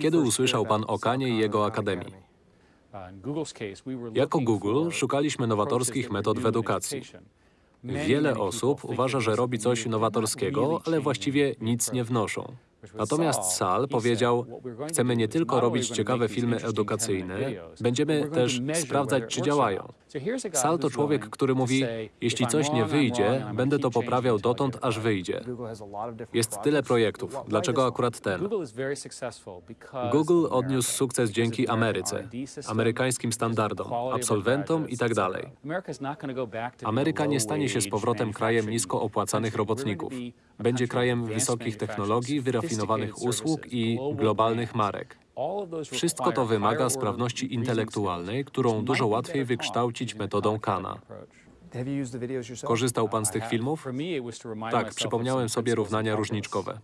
Kiedy usłyszał Pan o Kanie i jego akademii? Jako Google szukaliśmy nowatorskich metod w edukacji. Wiele osób uważa, że robi coś nowatorskiego, ale właściwie nic nie wnoszą. Natomiast Sal powiedział, chcemy nie tylko robić ciekawe filmy edukacyjne, będziemy też sprawdzać, czy działają. Sal to człowiek, który mówi, jeśli coś nie wyjdzie, będę to poprawiał dotąd, aż wyjdzie. Jest tyle projektów, dlaczego akurat ten? Google odniósł sukces dzięki Ameryce, amerykańskim standardom, absolwentom i tak dalej. Ameryka nie stanie się z powrotem krajem nisko opłacanych robotników. Będzie krajem wysokich technologii, wyrafinowanych usług i globalnych marek. Wszystko to wymaga sprawności intelektualnej, którą dużo łatwiej wykształcić metodą Kana. Korzystał Pan z tych filmów? Tak, przypomniałem sobie równania różniczkowe.